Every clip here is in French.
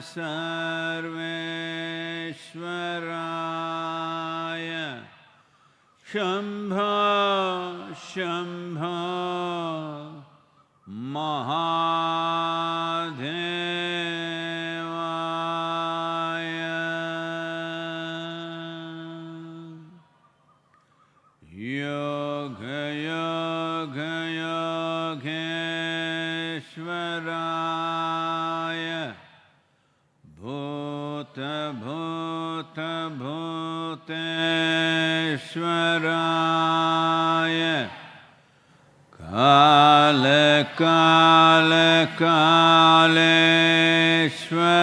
सर्वेश्वराय शम्भ शम्भ श्वराय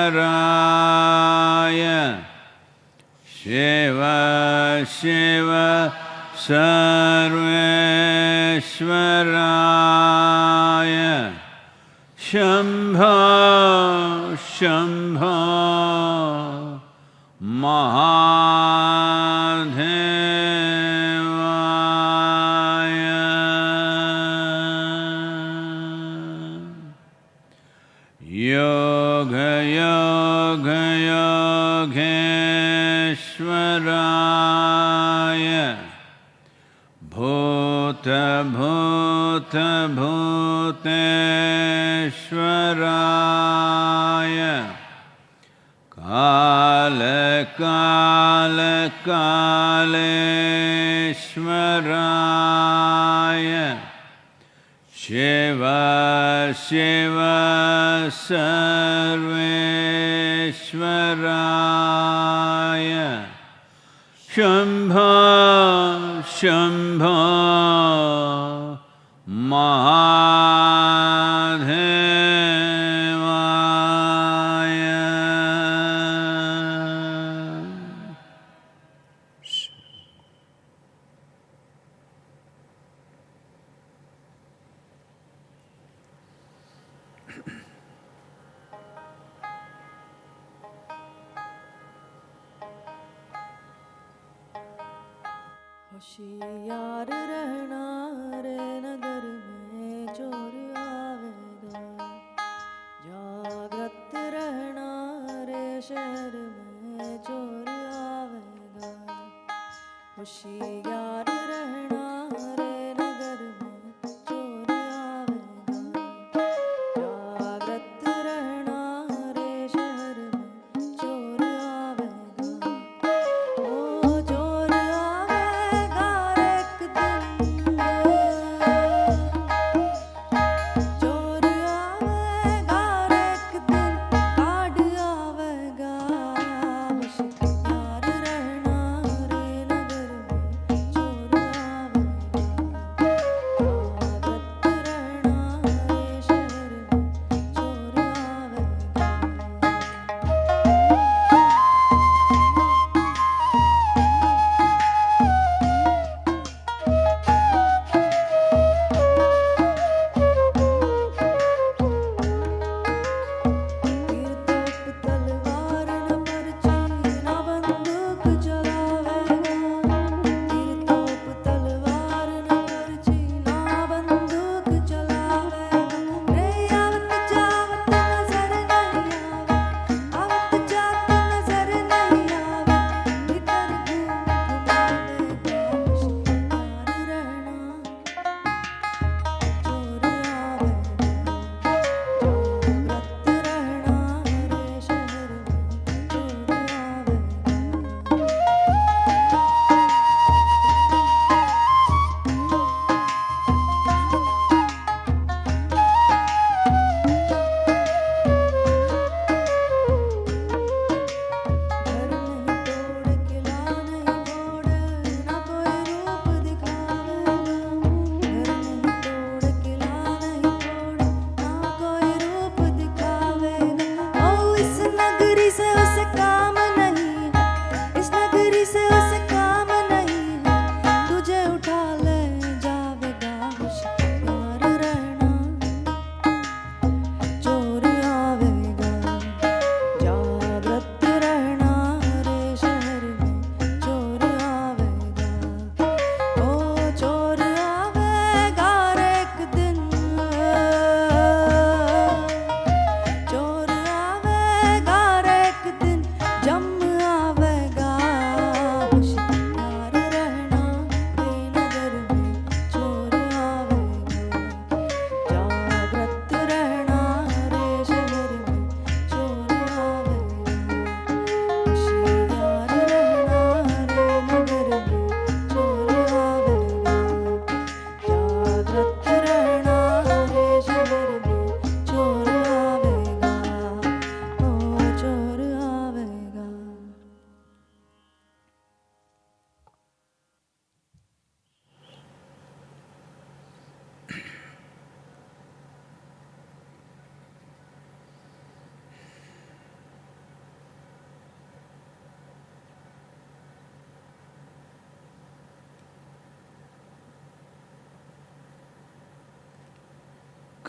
कालकालकालराय शेव शिव सर्वेश्वराय शम्भ शम्भ महा ैश्वराय कालकालकालेश्वराय शिव शिव सर्वेश्वराय शम्भो शम्भो होशियार रहना।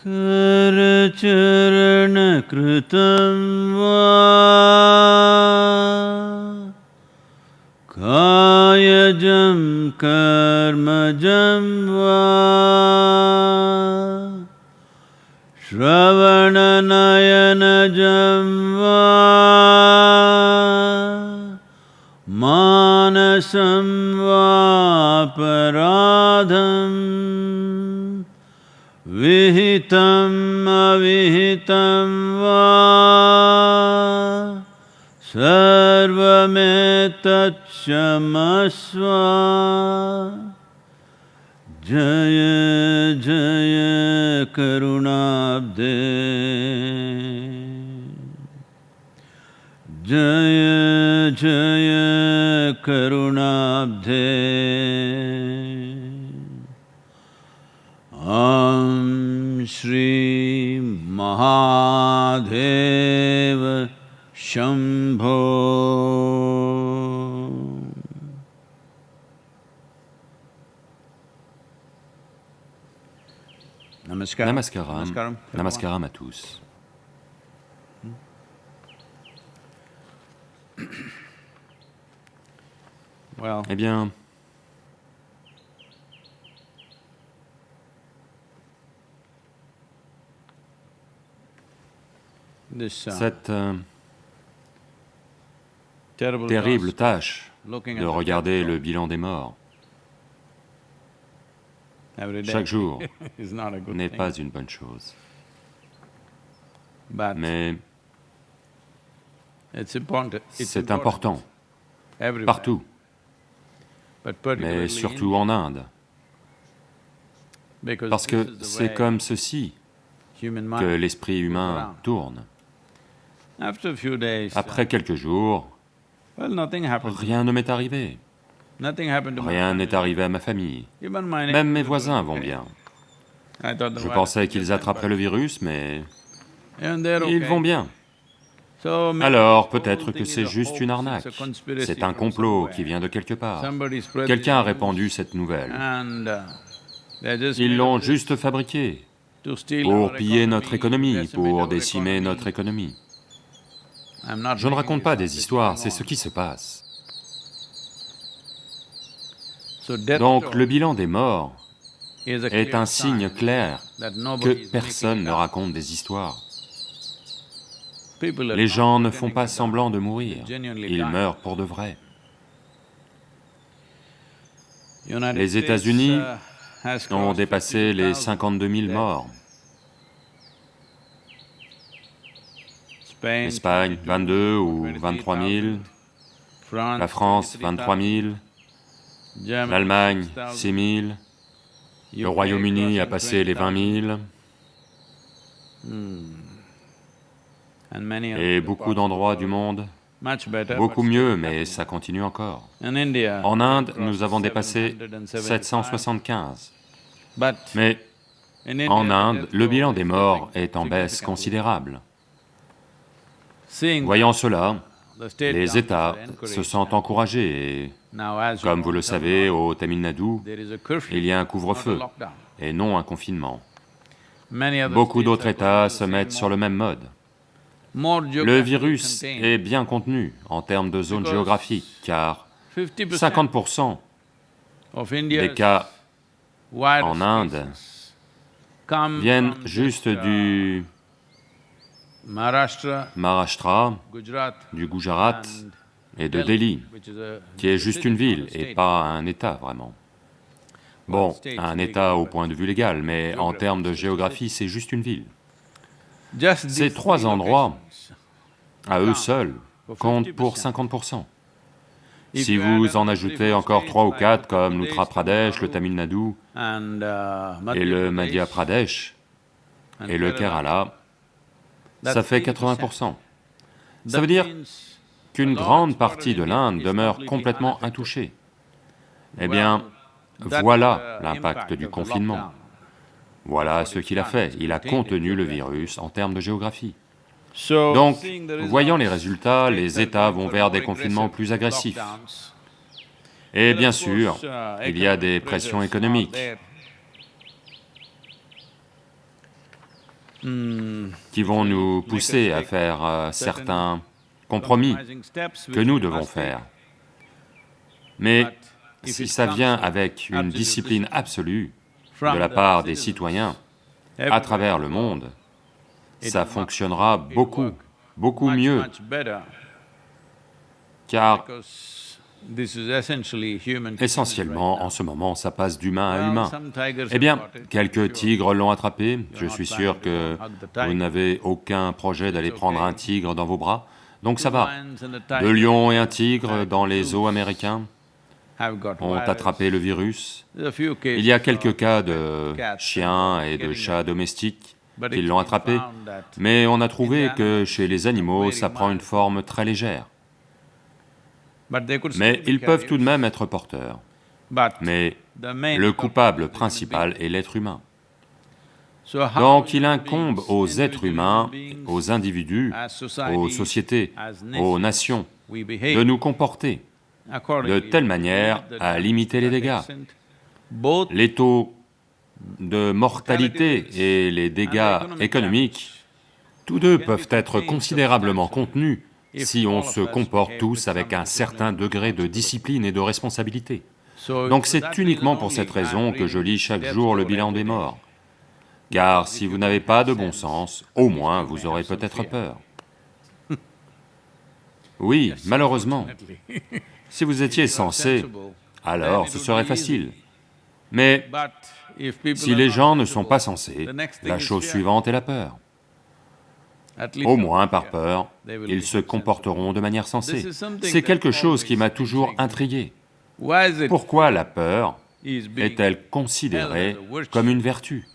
करचरणकृतं वा? कायजं कर्मजं वा? श्रवणनयनजं वा? मानसं वापराधम् विहितम् अविहितं वा? सर्वमेतत्क्षमस्व जय जय करुणाब्दे। जय जय करुणाब्धे Shambho. Namaskaram. Namaskaram. À tous. Eh bien, uh, cette euh, terrible tâche de regarder le bilan des morts. Chaque jour n'est pas une bonne chose. Mais c'est important partout, mais surtout en Inde, parce que c'est comme ceci que l'esprit humain tourne. Après quelques jours, rien ne m'est arrivé, rien n'est arrivé à ma famille, même mes voisins vont bien. Je pensais qu'ils attraperaient le virus, mais ils vont bien. Alors peut-être que c'est juste une arnaque. C'est un complot qui vient de quelque part. Quelqu'un a répandu cette nouvelle. Uh, Ils l'ont juste fabriquée pour our piller notre économie, pour our décimer notre économie. Je ne raconte pas des histoires, c'est ce qui se passe. Donc le bilan des morts est un signe sign clair que personne ne raconte des histoires. Les gens ne font pas semblant de mourir, ils meurent pour de vrai. Les États-Unis uh, ont dépassé les 52,000 52 000 deaths. morts. L'Espagne, 22 ou 23 000. France, La France, 23 000. Germany, L'Allemagne, 6,000. 6 000. Le Royaume-Uni a passé les 20 000. And many Et beaucoup d'endroits du monde. Beaucoup mieux, mais ça continue encore. En Inde, nous avons dépassé 775. 775. But Mais en Inde, le bilan des morts est en baisse considérable. Voyant cela, les États se sentent encouragés et, comme vous le savez, au Tamil Nadu, il y a un couvre-feu et non un confinement. Beaucoup d'autres États se mettent sur le même mode. Le virus est bien contenu en termes de zone géographique, car 50% 50% of des cas en Inde viennent juste just, uh, du Maharashtra, du Gujarat et de Delhi, qui est juste une ville et pas un État vraiment. Bon, un État au point de vue légal, mais en termes de géographie, c'est juste une ville. Ces trois endroits. À eux seuls, comptent pour 50%. Si vous en ajoutez encore trois ou quatre comme l'Uttar Pradesh, le Tamil Nadu uh, et le Madhya Pradesh et le Kerala, ça fait 80%. 80%. Ça veut dire qu'une grande partie de l'Inde demeure complètement intouchée. Eh bien, voilà the l'impact impact du confinement. Voilà ce qu'il a fait. Il a contenu le virus en termes de géographie. Donc, voyant les résultats, les États vont vers des confinements plus agressifs. Et bien sûr, uh, il y a des pressions économiques. Qui vont nous pousser à faire euh, certains compromis que nous devons faire. Mais si ça vient avec une discipline absolue de la part des citoyens à travers le monde, ça fonctionnera beaucoup, beaucoup mieux, car essentiellement, en ce moment, ça passe d'humain à humain. Eh bien, quelques tigres l'ont attrapé, je suis sûr que vous n'avez aucun projet d'aller prendre un tigre dans vos bras, donc ça va. Deux lions et un tigre dans les zoos américains ont attrapé le virus. Il y a quelques cas de chiens et de chats domestiques qui l'ont attrapé, mais on a trouvé que chez les animaux, ça prend une forme très légère. Mais ils peuvent tout de même être porteurs. Mais le coupable principal est l'être humain. Donc il incombe aux êtres humains, aux individus, aux sociétés, aux nations, de nous comporter de telle manière à limiter les dégâts. Les taux de mortalité et les dégâts économiques, tous deux peuvent être considérablement contenus si on se comporte tous avec un certain degré de discipline et de responsabilité. Donc c'est uniquement pour cette raison que je lis chaque jour le bilan des morts. Car si vous n'avez pas de bon sens, au moins vous aurez peut-être peur. Oui, malheureusement, si vous étiez sensible, alors ce serait facile. Mais si les gens ne sont pas sensés, la chose suivante est la peur. Au moins, par peur, ils se comporteront de manière sensée. C'est quelque chose qui m'a toujours intrigué. Pourquoi la peur est-elle considérée comme une vertu?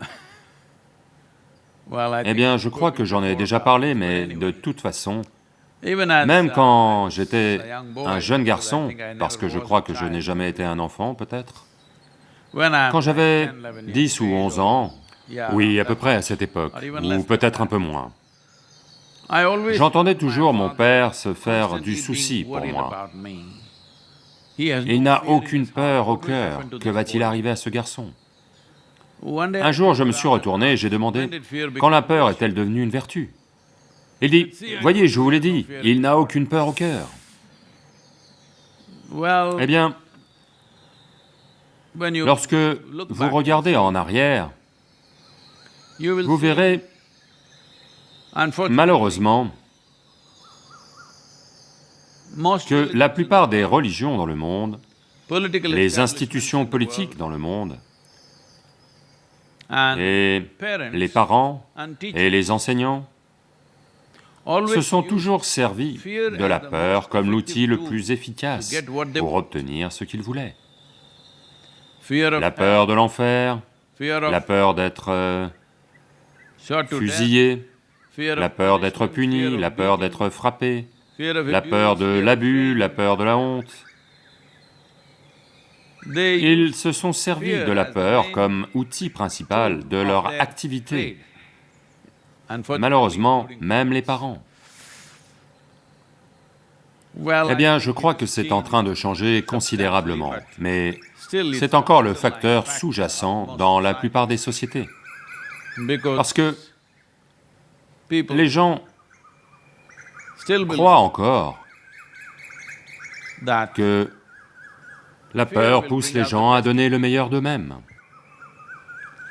Eh bien, je crois que j'en ai déjà parlé, mais de toute façon, même quand j'étais un jeune garçon, parce que je crois que je n'ai jamais été un enfant, peut-être, quand j'avais 10, 11 years 10 ou of age 11 or- ans, oui, à peu près à cette époque, ou peut-être un peu moins, j'entendais toujours mon père se faire du souci pour moi. Il n'a aucune peur au cœur. Que va-t-il arriver à ce garçon? Un jour, je me suis retourné et j'ai demandé, quand la peur est-elle devenue une vertu? Il dit, voyez, je vous l'ai dit, il n'a aucune peur au cœur. Eh bien, lorsque vous regardez en arrière, vous verrez, malheureusement, que la plupart des religions dans le monde, les institutions politiques dans le monde, et les parents et les enseignants se sont toujours servis de la peur comme l'outil le plus efficace pour obtenir ce qu'ils voulaient. La peur de l'enfer, la peur d'être euh, fusillé, la peur d'être puni, la peur d'être frappé, la peur de l'abus, la peur de la honte. Ils se sont servis de la peur comme outil principal de leur activité. Malheureusement, même les parents. Eh bien, je crois que c'est en train de changer considérablement, mais c'est encore le facteur sous-jacent dans la plupart des sociétés. Parce que les gens croient encore que la peur pousse les gens à donner le meilleur d'eux-mêmes.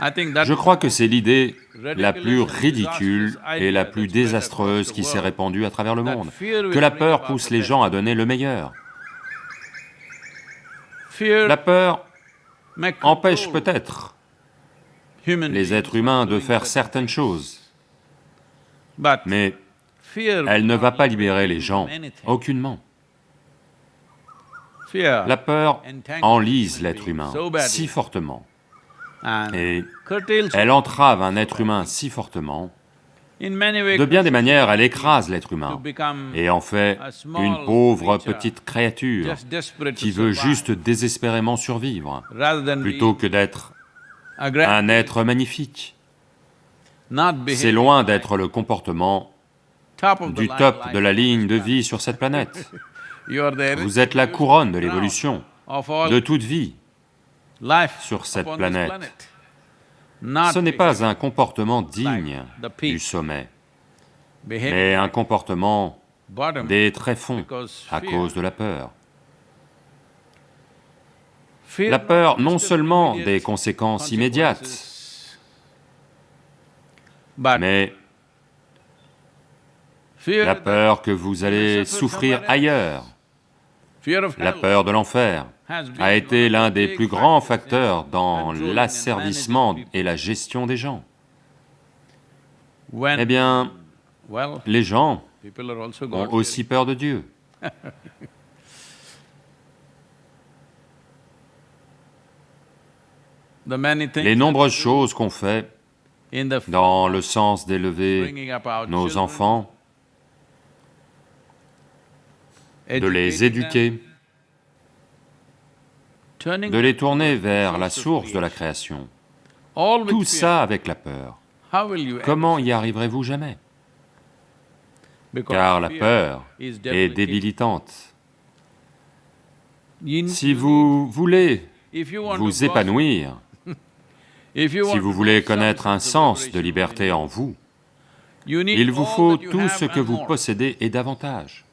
Je is crois que c'est l'idée la plus ridicule et la plus désastreuse qui s'est répandue à travers le monde. Que la peur pousse les gens à donner le meilleur. La peur empêche peut-être les êtres humains de faire certain certaines choses, mais elle ne va pas libérer les gens, aucunement. La peur enlise l'être humain si fortement, et elle entrave un être humain si fortement, de bien des manières, elle écrase l'être humain et en fait une pauvre petite créature qui veut juste désespérément survivre, plutôt que d'être un être magnifique. C'est loin d'être le comportement du top de la ligne de vie sur cette planète. Vous êtes la couronne de l'évolution, de toute vie. sur cette planète. Ce n'est pas un comportement digne du sommet, mais un comportement des tréfonds à cause de la peur. La peur non seulement des conséquences immédiates, mais la peur que vous allez souffrir ailleurs, la peur de l'enfer, a été l'un des plus grands facteurs dans l'asservissement et la gestion des gens. Eh bien, les gens ont aussi peur de Dieu. Les nombreuses choses qu'on fait dans le sens d'élever nos enfants, de les éduquer, de les tourner vers la source de la création. Tout ça avec la peur. Comment y arriverez-vous jamais? Car la peur est débilitante. Si vous voulez vous épanouir, si vous voulez connaître un sens de liberté en vous, il vous faut tout ce que vous possédez et davantage.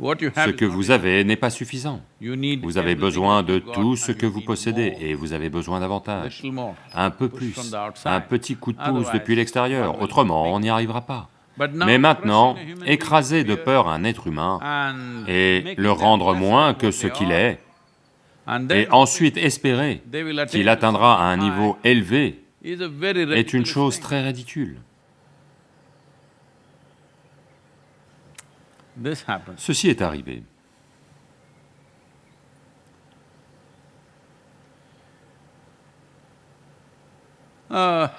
Ce que vous avez n'est pas suffisant. Vous avez besoin de tout ce que vous possédez et vous avez besoin davantage. Un peu plus, un petit coup de pouce depuis l'extérieur, autrement on n'y arrivera pas. Mais maintenant, écraser de peur un être humain et le rendre moins que ce qu'il est, et ensuite espérer qu'il atteindra un niveau élevé est une chose très ridicule. Ceci est arrivé. A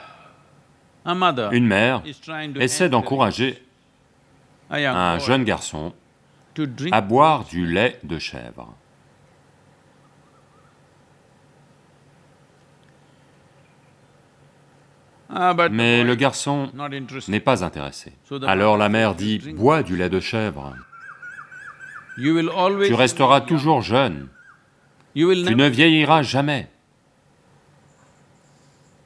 mother Une mère essaie encourage d'encourager un jeune garçon à boire du lait de chèvre. Ah, but the Mais boy le garçon n'est pas intéressé. Alors la mère dit, bois du lait de chèvre, tu resteras toujours jeune, tu ne vieilliras jamais.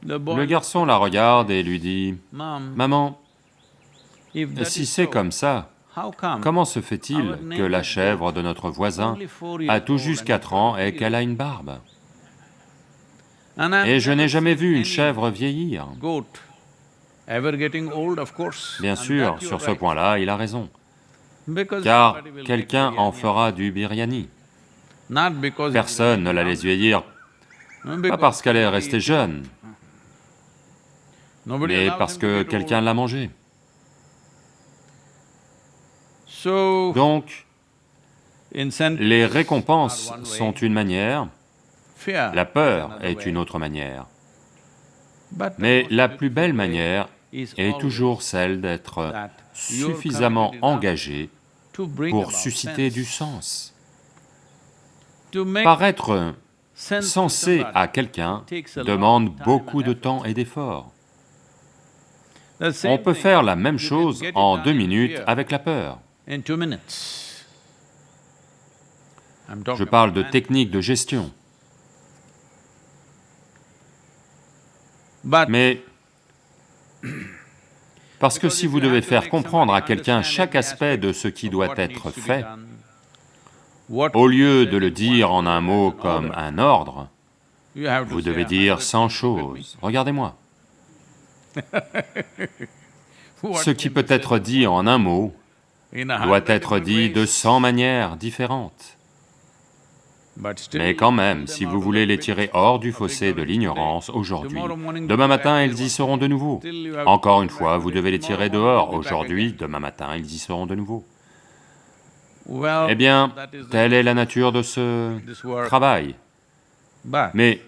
Le garçon la regarde et lui dit, Maman, si c'est comme ça, comment se fait-il que la chèvre de notre voisin a tout juste and 4 it's ans et qu'elle a une barbe? Et je n'ai jamais vu une chèvre vieillir. Bien sûr, sur ce point-là, il a raison. Car quelqu'un en fera du biryani. Personne ne la laisse vieillir, pas parce qu'elle est restée jeune, mais parce que quelqu'un l'a mangée. Donc, les récompenses sont une manière, la peur est une autre manière. Mais la plus belle manière est toujours celle d'être suffisamment engagé pour susciter du sens. Paraître sensé à quelqu'un demande beaucoup de temps et d'efforts. On peut faire la même chose en deux in minutes avec la peur. Je parle de technique de gestion. But Mais parce que si vous devez faire comprendre à quelqu'un chaque aspect de ce qui doit être fait, au lieu de le dire en un mot comme un ordre, vous devez dire 100 choses. Regardez-moi. Ce qui peut être dit en un mot doit être dit de 100 manières différentes. Mais quand même, si vous voulez les tirer hors du fossé de l'ignorance aujourd'hui, demain matin ils y seront de nouveau. Encore une fois, vous devez les tirer dehors aujourd'hui, demain matin ils y seront de nouveau. Eh bien, telle est la nature de ce travail. Mais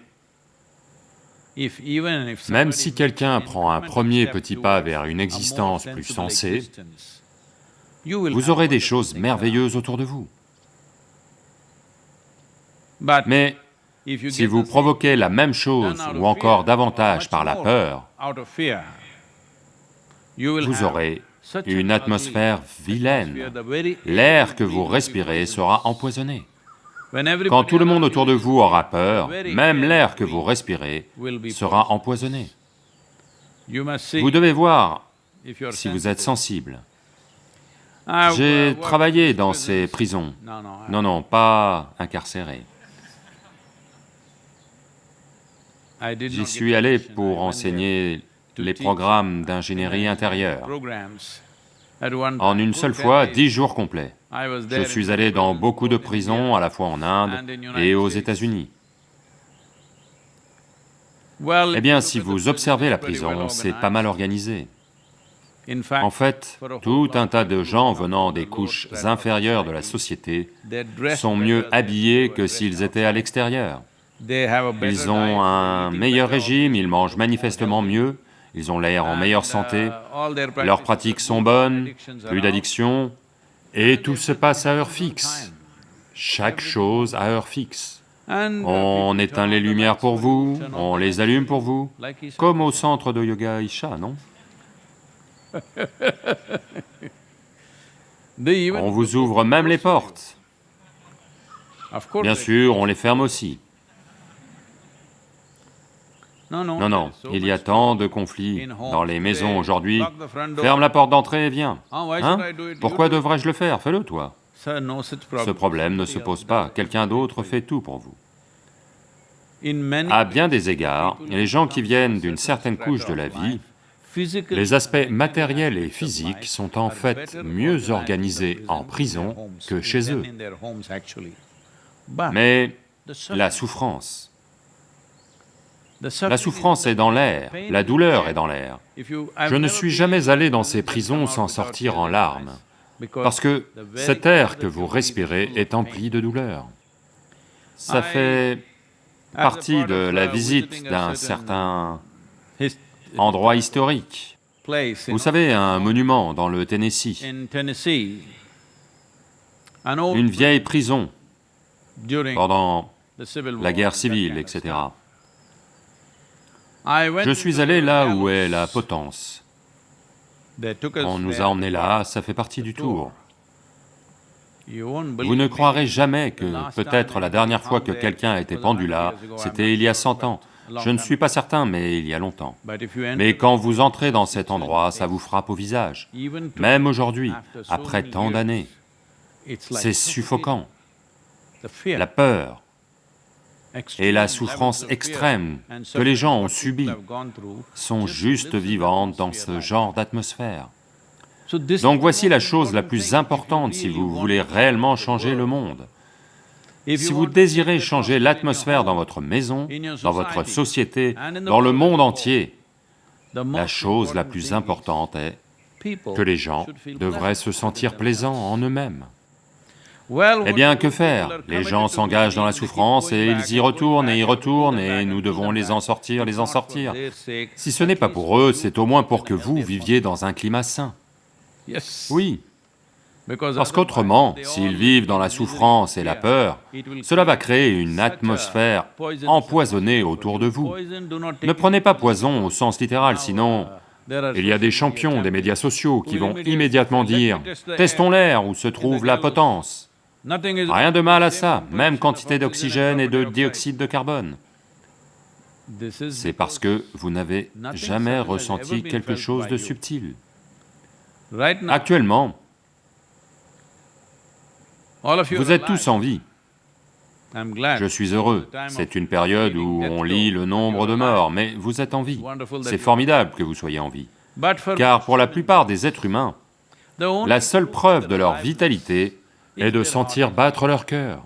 même si quelqu'un prend un premier petit pas vers une existence plus sensée, vous aurez des choses merveilleuses autour de vous. Mais si vous provoquez la même chose ou encore davantage par la peur, vous aurez une atmosphère vilaine. L'air que vous respirez sera empoisonné. Quand tout le monde autour de vous aura peur, même l'air que vous respirez sera empoisonné. Vous devez voir si vous êtes sensible. J'ai travaillé dans ces prisons. Non, non, pas incarcéré. J'y suis allé pour enseigner les programmes d'ingénierie intérieure. En une seule fois, dix jours complets. Je suis allé dans beaucoup de prisons, à la fois en Inde et aux États-Unis. Eh bien, si vous observez la prison, c'est pas mal organisé. En fait, tout un tas de gens venant des couches inférieures de la société sont mieux habillés que s'ils étaient à l'extérieur. Ils ont un meilleur régime, ils mangent manifestement mieux, ils ont l'air en meilleure santé, leurs pratiques sont bonnes, plus d'addiction, et tout se passe à heure fixe. Chaque chose à heure fixe. On éteint les lumières pour vous, on les allume pour vous, comme au centre de yoga Isha, non? On vous ouvre même les portes. Bien sûr, on les ferme aussi. Non, non, il y a tant de conflits dans les maisons aujourd'hui. Ferme la porte d'entrée et viens. Hein Pourquoi devrais-je le faire? Fais-le toi. Ce problème ne se pose pas, quelqu'un d'autre fait tout pour vous. À bien des égards, les gens qui viennent d'une certaine couche de la vie, les aspects matériels et physiques sont en fait mieux organisés en prison que chez eux. Mais la souffrance, la souffrance est dans l'air, la douleur est dans l'air. Je ne suis jamais allé dans ces prisons sans sortir en larmes, parce que cet air que vous respirez est empli de douleur. Ça fait partie de la visite d'un certain endroit historique. Vous savez, un monument dans le Tennessee, une vieille prison pendant la guerre civile, etc. Je suis allé là où est la potence. On nous a emmenés là, ça fait partie du tour. Vous ne croirez jamais que peut-être la dernière fois que quelqu'un a été pendu là, c'était il y a 100 ans. Je ne suis pas certain, mais il y a longtemps. Mais quand vous entrez dans cet endroit, ça vous frappe au visage. Même aujourd'hui, après tant d'années, c'est suffocant. La peur et la souffrance extrême que les gens ont subie sont juste vivantes dans ce genre d'atmosphère. Donc voici la chose la plus importante si vous voulez réellement changer le monde. Si vous désirez changer l'atmosphère dans votre maison, dans votre société, dans le monde entier, la chose la plus importante est que les gens devraient se sentir plaisants en eux-mêmes. Eh bien, que faire? Les gens s'engagent dans la souffrance et ils y retournent et y retournent et nous devons les en sortir, les en sortir. Si ce n'est pas pour eux, c'est au moins pour que vous viviez dans un climat sain. Oui, parce qu'autrement, s'ils vivent dans la souffrance et la peur, cela va créer une atmosphère empoisonnée autour de vous. Ne prenez pas poison au sens littéral, sinon il y a des champions des médias sociaux qui vont immédiatement dire « testons l'air où se trouve la potence ». Rien de mal à ça, même quantité d'oxygène et de dioxyde de carbone. C'est parce que vous n'avez jamais ressenti quelque chose de subtil. Actuellement, vous êtes tous en vie. Je suis heureux, c'est une période où on lit le nombre de morts, mais vous êtes en vie. C'est formidable que vous soyez en vie. Car pour la plupart des êtres humains, la seule preuve de leur vitalité est de sentir battre leur cœur.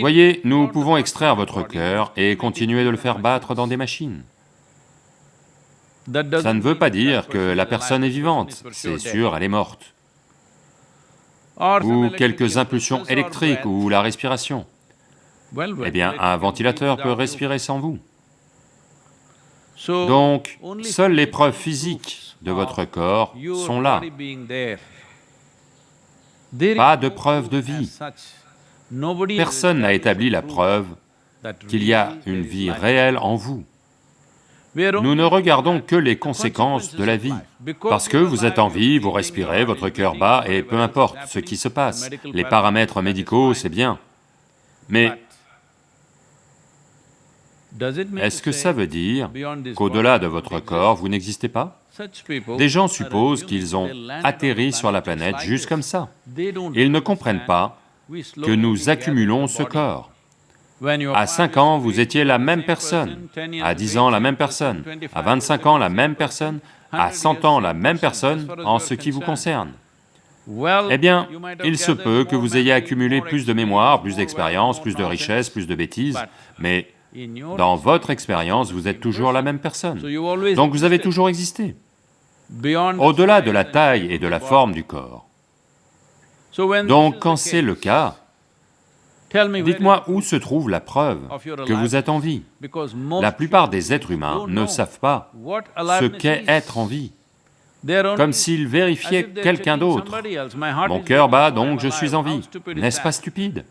Voyez, nous pouvons extraire votre cœur et continuer de le faire battre dans des machines. Ça ne veut pas dire que la personne est vivante, c'est sûr, elle est morte. Ou quelques impulsions électriques ou la respiration. Eh bien, un ventilateur peut respirer sans vous. Donc, seules les preuves physiques de votre corps sont là. Pas de preuve de vie. Personne n'a établi la preuve qu'il y a une vie réelle en vous. Nous ne regardons que les conséquences de la vie. Parce que vous êtes en vie, vous respirez, votre cœur bat, et peu importe ce qui se passe. Les paramètres médicaux, c'est bien. Mais est-ce que ça veut dire qu'au-delà de votre corps, vous n'existez pas Des gens supposent qu'ils ont atterri sur la planète juste comme ça. Ils ne comprennent pas que nous accumulons ce corps. À 5 ans, vous étiez la même personne, à 10 ans, la même personne, à 25 ans, la même personne, à 100 ans, la même personne en ce qui vous concerne. Eh bien, il se peut que vous ayez accumulé plus de mémoire, plus d'expérience, plus de richesse, plus de bêtises, mais dans votre expérience, vous êtes toujours la même personne. Donc vous avez toujours existé, au-delà de la taille et de la forme du corps. Donc quand c'est le cas, dites-moi où se trouve la preuve que vous êtes en vie. La plupart des êtres humains ne savent pas ce qu'est être en vie, comme s'ils vérifiaient quelqu'un d'autre. Mon cœur bat, donc je suis en vie. N'est-ce pas stupide?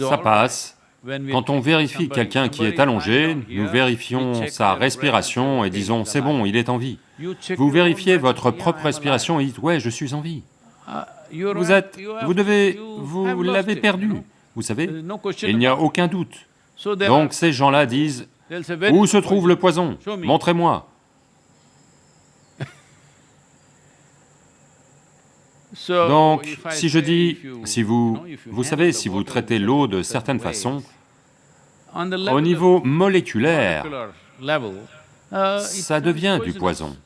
Ça passe. Quand on vérifie quelqu'un qui est allongé, nous vérifions sa respiration et disons, c'est bon, il est en vie. Vous vérifiez votre propre respiration et dites, ouais, je suis en vie. Vous êtes... vous devez... vous l'avez perdu. Vous savez, il n'y a aucun doute. Donc ces gens-là disent, où se trouve le poison? Montrez-moi. Donc, si je dis, si vous, vous savez, si vous traitez l'eau de certaines façons, au niveau moléculaire, ça devient du poison.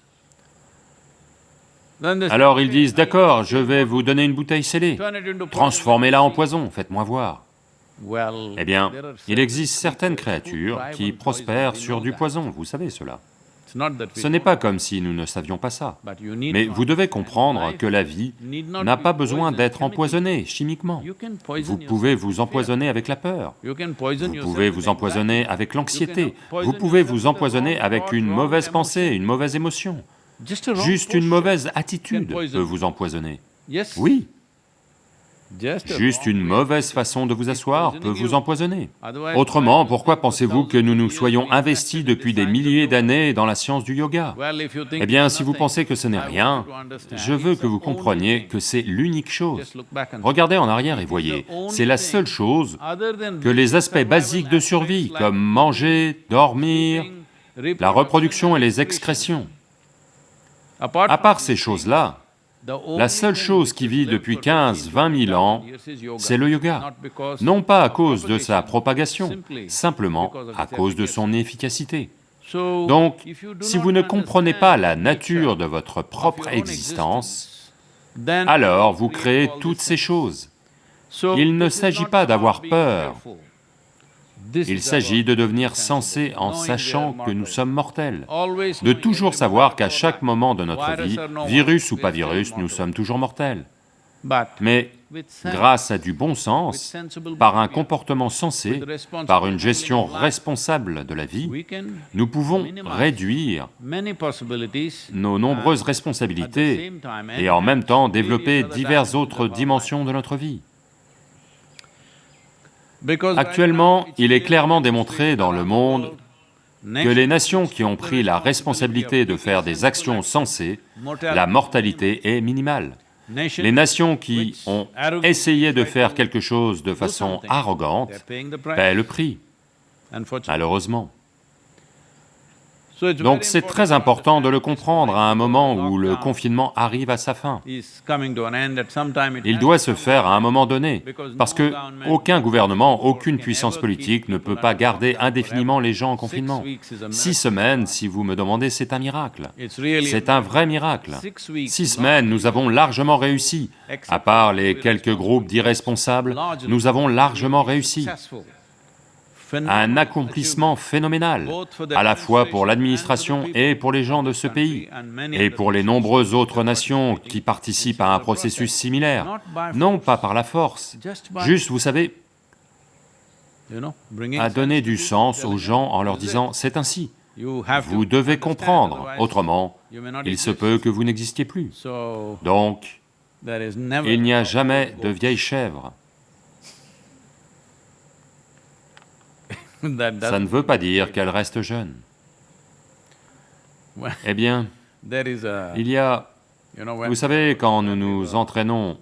Alors ils disent, d'accord, je vais vous donner une bouteille scellée, transformez-la en poison, faites-moi voir. Eh bien, il existe certaines créatures qui prospèrent sur du poison, vous savez cela. Ce n'est pas comme si nous ne savions pas ça, mais vous devez comprendre que la vie n'a pas besoin d'être empoisonnée chimiquement. Vous pouvez vous empoisonner avec la peur, vous pouvez vous empoisonner avec l'anxiété, vous pouvez vous empoisonner avec une mauvaise pensée, une mauvaise émotion. Juste une mauvaise attitude peut vous empoisonner. Oui, Juste une mauvaise façon de vous asseoir peut vous empoisonner. Autrement, pourquoi pensez-vous que nous nous soyons investis depuis des milliers d'années dans la science du yoga Eh bien, si vous pensez que ce n'est rien, je veux que vous compreniez que c'est l'unique chose. Regardez en arrière et voyez, c'est la seule chose que les aspects basiques de survie, comme manger, dormir, la reproduction et les excrétions. À part ces choses-là, la seule chose qui vit depuis 15, 20 000 ans, c'est le yoga. Non pas à cause de sa propagation, simplement à cause de son efficacité. Donc, si vous ne comprenez pas la nature de votre propre existence, alors vous créez toutes ces choses. Il ne s'agit pas d'avoir peur, il s'agit de devenir sensé en sachant que nous sommes mortels, de toujours savoir qu'à chaque moment de notre vie, virus ou pas virus, nous sommes toujours mortels. Mais grâce à du bon sens, par un comportement sensé, par une gestion responsable de la vie, nous pouvons réduire nos nombreuses responsabilités et en même temps développer diverses autres dimensions de notre vie. Actuellement, il est clairement démontré dans le monde que les nations qui ont pris la responsabilité de faire des actions sensées, la mortalité est minimale. Les nations qui ont essayé de faire quelque chose de façon arrogante paient le prix, malheureusement. Donc c'est très important de le comprendre à un moment où le confinement arrive à sa fin. Il doit se faire à un moment donné, parce que aucun gouvernement, aucune puissance politique ne peut pas garder indéfiniment les gens en confinement. Six semaines, si vous me demandez, c'est un miracle. C'est un vrai miracle. Six semaines, nous avons largement réussi. À part les quelques groupes d'irresponsables, nous avons largement réussi un accomplissement phénoménal, à la fois pour l'administration et pour les gens de ce pays, et pour les nombreuses autres nations qui participent à un processus similaire, non pas par la force, juste, vous savez, à donner du sens aux gens en leur disant, c'est ainsi, vous devez comprendre, autrement, il se peut que vous n'existiez plus. Donc, il n'y a jamais de vieille chèvre. Ça ne veut pas dire qu'elle reste jeune. Eh bien, il y a, vous savez, quand nous nous entraînons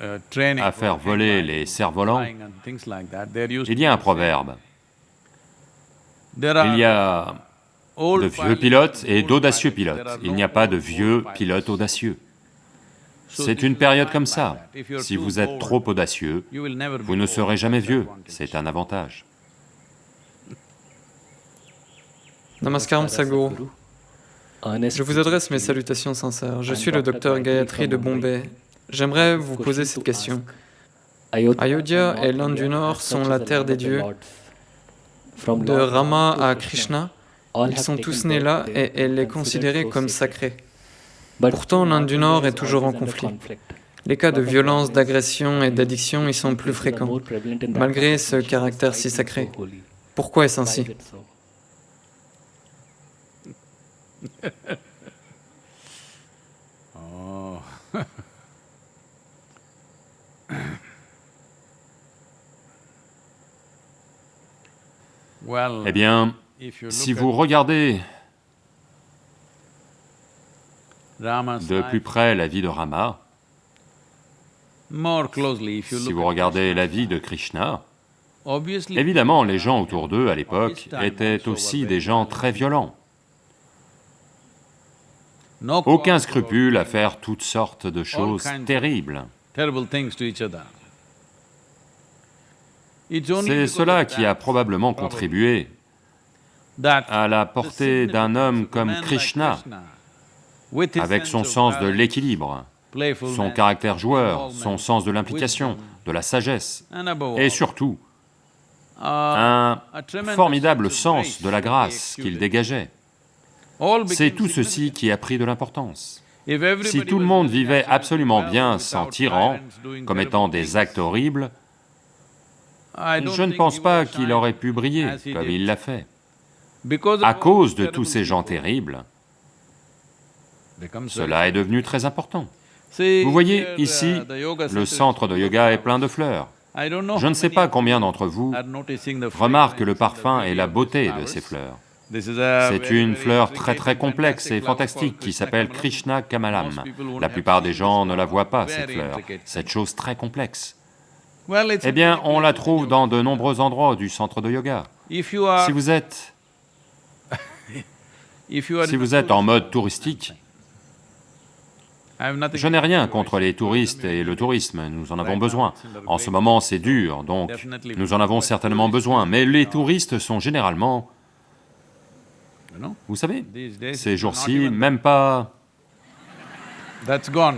uh, à faire voler les cerfs-volants, il y a un be- proverbe. Il y a de vieux pilotes et d'audacieux pilotes. Il n'y a pas de vieux pilotes audacieux. C'est une période comme ça. Si vous êtes trop audacieux, vous ne serez jamais vieux. C'est un avantage. Namaskaram Sadhguru. Je vous adresse mes salutations sincères. Je suis le docteur Gayatri de Bombay. J'aimerais vous poser cette question. Ayodhya et l'Inde du Nord sont la terre des dieux. De Rama à Krishna, ils sont tous nés là et elle est considérée comme sacrée. Pourtant, l'Inde du Nord est toujours en conflit. Les cas de violence, d'agression et d'addiction y sont plus fréquents, malgré ce caractère si sacré. Pourquoi est-ce ainsi Oh. well, Eh bien, si vous regardez de plus près la vie de Rama, si vous regardez la vie de Krishna, évidemment, les gens autour d'eux à l'époque étaient aussi des gens très violents. Aucun scrupule à faire toutes sortes de choses terribles. C'est cela qui a probablement contribué à la portée d'un homme comme Krishna, avec son sens de l'équilibre, son caractère joueur, son sens de l'implication, de la sagesse, et surtout uh, un formidable sens de la grâce qu'il dégageait. C'est tout ceci qui a pris de l'importance. Si tout le monde vivait absolument bien sans tyran, tyrants doing comme terrible étant des actes horribles, je ne pense pas qu'il aurait pu briller comme il l'a fait. À cause de tous ces gens terribles, cela est devenu très important. Vous voyez, ici, uh, yoga le centre de yoga est plein de fleurs. Je ne sais pas combien d'entre vous remarquent le parfum et la beauté de ces fleurs. C'est une fleur très très complexe et fantastique qui s'appelle. Krishna Kamalam. La plupart des gens ne la voient pas, cette fleur, cette chose très complexe. Eh bien, on la trouve dans de nombreux endroits du centre de yoga. Si vous êtes, si vous êtes en mode touristique, je n'ai rien contre les touristes et le tourisme, nous en avons besoin. En ce moment, c'est dur, donc nous en avons certainement besoin, mais les touristes sont généralement, vous savez, ces jours-ci, même pas,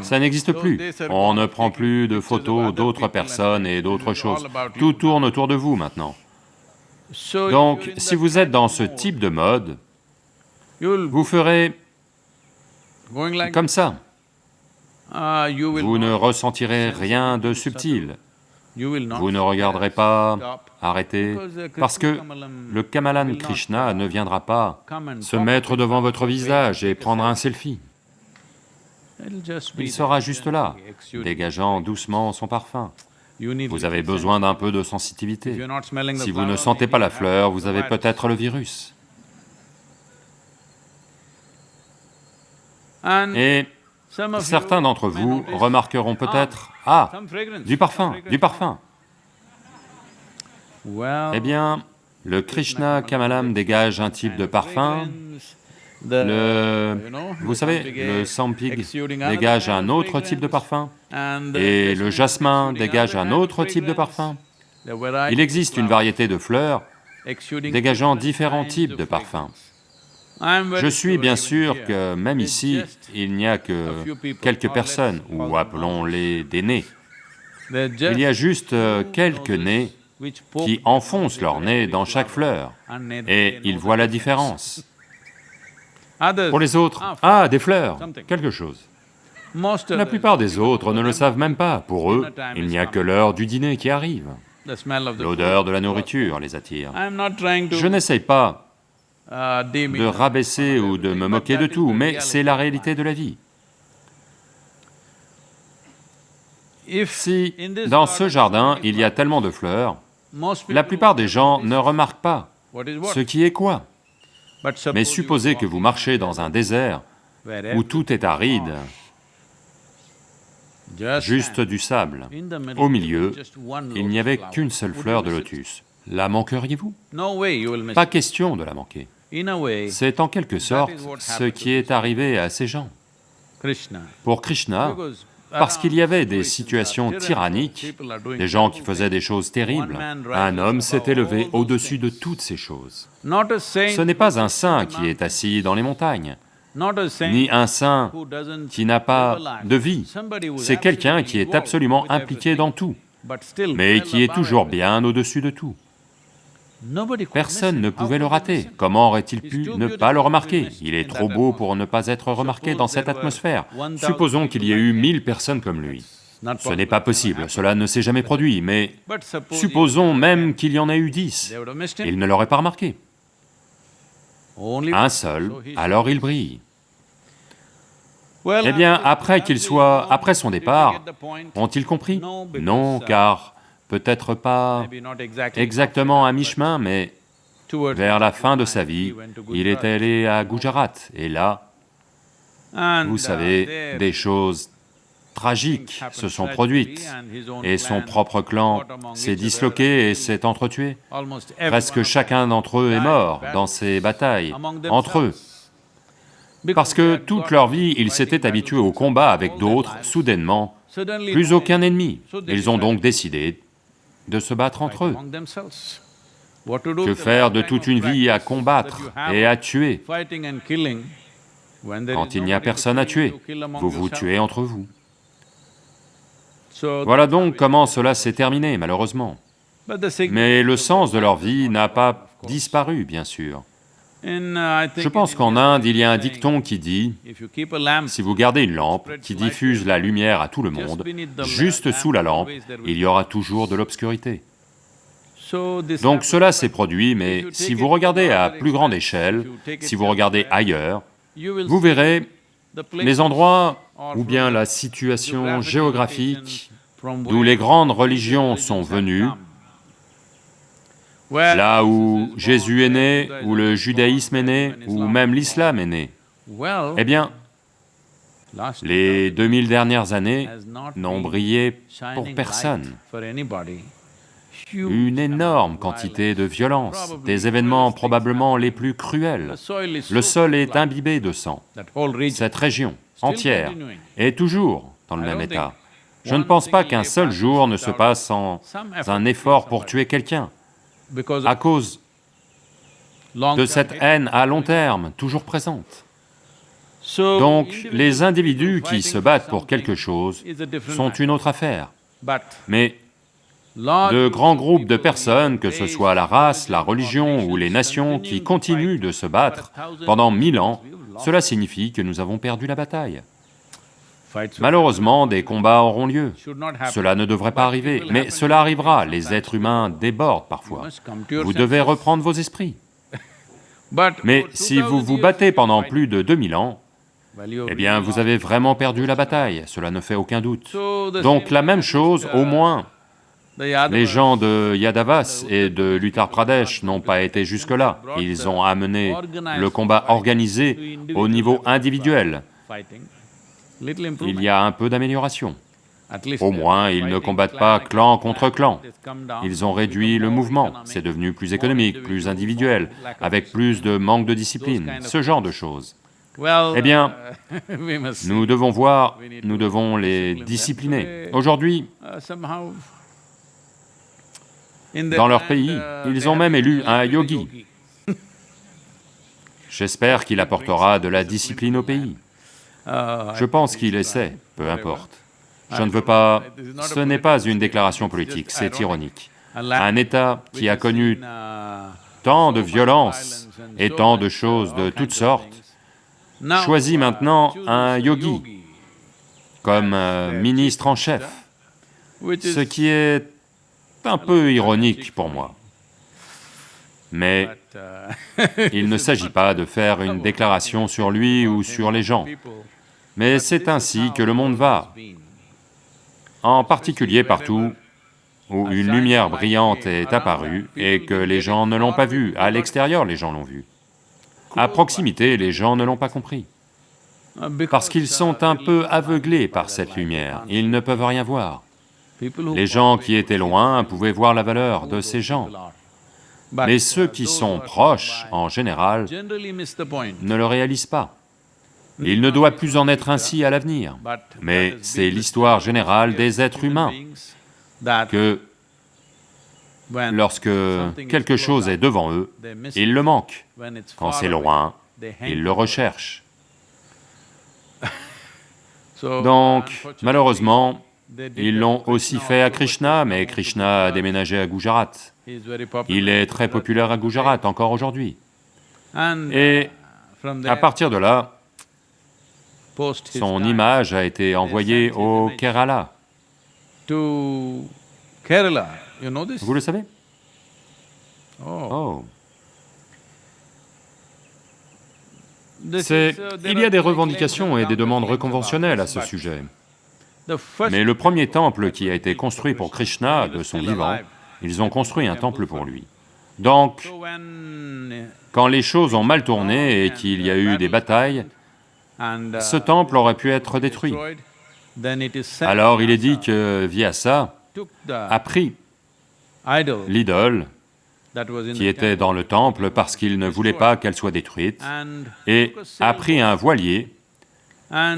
ça n'existe plus. On ne prend plus de photos d'autres personnes et d'autres choses. Tout tourne autour de vous maintenant. Donc, si vous êtes dans ce type de mode, vous ferez comme ça. Ah, Vous ne ressentirez rien de subtil. Vous ne regarderez pas uh, parce que le Kamalan Krishna ne viendra pas se mettre devant votre visage et prendre un selfie. Il sera juste là, dégageant doucement son parfum. Vous avez besoin d'un peu de the Si vous ne sentez pas la fleur, vous avez peut-être le virus. Et certains d'entre vous remarqueront peut-être, ah, du parfum, du parfum. Eh bien, le Krishna Kamalam dégage un type de parfum. Le, vous savez, le sampig dégage un autre type de parfum. Et le jasmin dégage un autre type de parfum. Il existe une variété de fleurs dégageant différents types de parfums. Je suis bien sûr que même ici, il n'y a que quelques personnes, ou appelons-les des nez. Il y a juste euh, quelques nez qui enfoncent leur nez dans chaque fleur, et ils voient la différence. Pour les autres, ah, des fleurs, quelque chose. La plupart des autres ne le savent même pas. Pour eux, il n'y a que l'heure du dîner qui arrive. L'odeur de la nourriture les attire. Je n'essaye pas de rabaisser ou de me moquer de tout, mais c'est la réalité de la vie. Si, dans ce jardin, il y a tellement de fleurs, la plupart des gens ne remarquent pas ce qui est quoi. Mais supposez que vous marchez dans un désert où tout est aride, juste du sable. Au milieu, il n'y avait qu'une seule fleur de lotus. La manqueriez-vous? Pas question de la manquer. C'est en quelque sorte ce qui est arrivé à ces gens. Pour Krishna, parce qu'il y avait des situations tyranniques, des gens qui faisaient des choses terribles, un homme s'est élevé au-dessus de toutes ces choses. Ce n'est pas un saint qui est assis dans les montagnes, ni un saint qui n'a pas de vie, c'est quelqu'un qui est absolument impliqué dans tout, mais qui est toujours bien au-dessus de tout. Personne ne pouvait le rater. Comment aurait-il pu ne pas le remarquer? Il est trop beau pour ne pas être remarqué dans cette atmosphère. Supposons qu'il y ait eu mille personnes comme lui. Ce n'est pas possible, cela ne s'est jamais produit, mais supposons même qu'il y en ait eu dix, il ne l'aurait pas remarqué. Un seul, alors il brille. Eh bien, après qu'il soit... après son départ, ont-ils compris? Non, car peut-être pas exactement à mi-chemin, mais vers la fin de sa vie, il est allé à Gujarat, et là, vous savez, des choses tragiques se sont produites, et son propre clan s'est disloqué et s'est entretué. Presque chacun d'entre eux est mort dans ces batailles, entre eux. Parce que toute leur vie, ils s'étaient habitués au combat avec d'autres, soudainement, plus aucun ennemi. Ils ont donc décidé de se battre entre eux. Que faire de toute une vie à combattre et à tuer Quand il n'y a personne à tuer, vous vous tuez entre vous. Voilà donc comment cela s'est terminé, malheureusement. Mais le sens de leur vie n'a pas disparu, bien sûr. Je pense qu'en Inde, il y a un dicton qui dit, si vous gardez une lampe qui diffuse la lumière à tout le monde, juste sous la lampe, il y aura toujours de l'obscurité. Donc cela s'est produit, mais si vous regardez à plus grande échelle, si vous regardez ailleurs, vous verrez les endroits ou bien la situation géographique d'où les grandes religions sont venues, là où Jésus est né, où le judaïsme est né, ou même l'islam est né, eh bien, les 2000 dernières années n'ont brillé pour personne. Une énorme quantité de violence, des événements probablement les plus cruels. Le sol est imbibé de sang. Cette région entière est toujours dans le même état. Je ne pense pas qu'un seul jour ne se passe sans un effort pour tuer quelqu'un à cause de cette haine à long terme, toujours présente. Donc, les individus qui se battent pour quelque chose sont une autre affaire. Mais de grands groupes de personnes, que ce soit la race, la religion ou les nations, qui continuent de se battre pendant mille ans, cela signifie que nous avons perdu la bataille. Malheureusement, des combats auront lieu. Cela ne devrait pas arriver, mais cela arrivera, les êtres humains débordent parfois. Vous devez reprendre vos esprits. Mais si vous vous battez pendant plus de 2000 ans, eh bien vous avez vraiment perdu la bataille, cela ne fait aucun doute. Donc la même chose, au moins, les gens de Yadavas et de l'Uttar Pradesh n'ont pas été jusque-là. Ils ont amené le combat organisé au niveau individuel il y a un peu d'amélioration. Au moins, ils ne combattent pas clan contre clan. Ils ont réduit le mouvement, c'est devenu plus économique, plus individuel, avec plus de manque de discipline, ce genre de choses. Eh bien, nous devons voir, nous devons les discipliner. Aujourd'hui, dans leur pays, ils ont même élu un yogi. J'espère qu'il apportera de la discipline au pays. Je pense qu'il essaie, peu importe. Je ne veux pas... Ce n'est pas une déclaration politique, c'est ironique. Un État qui a connu tant de violence et tant de choses de toutes sortes, choisit maintenant un yogi comme ministre en chef, ce qui est un peu ironique pour moi. Mais il ne s'agit pas de faire une déclaration sur lui ou sur les gens, mais c'est ainsi que le monde va, en particulier partout où une lumière brillante est apparue et que les gens ne l'ont pas vue, à l'extérieur les gens l'ont vue. À proximité, les gens ne l'ont pas compris, parce qu'ils sont un peu aveuglés par cette lumière, ils ne peuvent rien voir. Les gens qui étaient loin pouvaient voir la valeur de ces gens, mais ceux qui sont proches, en général, ne le réalisent pas. Il ne doit plus en être ainsi à l'avenir, mais c'est l'histoire générale des êtres humains que lorsque quelque chose est devant eux, ils le manquent. Quand c'est loin, ils le recherchent. Donc, malheureusement, ils l'ont aussi fait à Krishna, mais Krishna a déménagé à Gujarat. Il est très populaire à Gujarat encore aujourd'hui. Et à partir de là, son image a été envoyée au Kerala. Vous le savez? Oh. Oh, uh, Il y a des revendications et des demandes reconventionnelles à ce sujet. Mais le premier temple qui a été construit pour Krishna de son vivant, ils ont construit un temple pour lui. Donc, when, quand les choses ont mal tourné et qu'il y a eu des batailles, uh, ce temple aurait pu être détruit. Alors il est dit que Vyasa a pris idol l'idole qui était dans le temple parce qu'il ne voulait pas qu'elle soit détruite, et a pris un voilier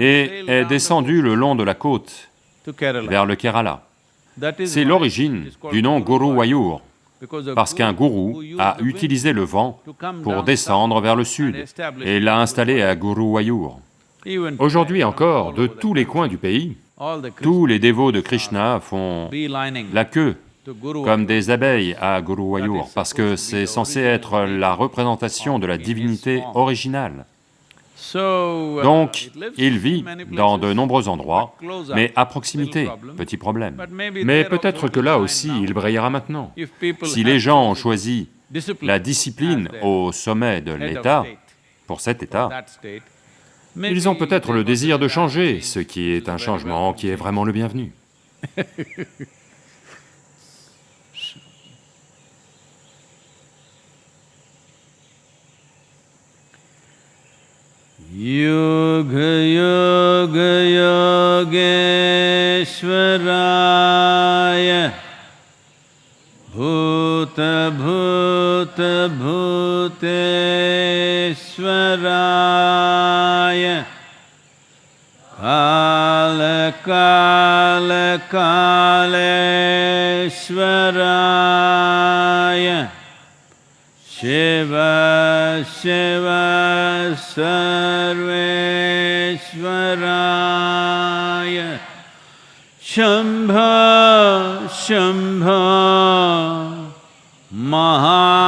et est descendu le long de la côte vers le Kerala. C'est l'origine du nom Guru Wayur, parce qu'un gourou a utilisé le vent pour descendre vers le sud et l'a installé à Guru Wayur. Aujourd'hui encore, de tous les coins du pays, tous les dévots de Krishna font la queue comme des abeilles à Guru Wayur, parce que c'est censé être la représentation de la divinité originale. Uh, Donc, il vit dans de nombreux endroits, mais à proximité, petit problème. Mais peut-être que là aussi, il brillera maintenant. Si les gens ont choisi la discipline au sommet de l'État, pour cet État, ils ont peut-être le désir de changer, ce qui est un changement qui est vraiment le bienvenu. भूत भूत भूतस्वराय कालकालकालराय शेव शिव स्वेश्वरा शम्भ शम्भ महा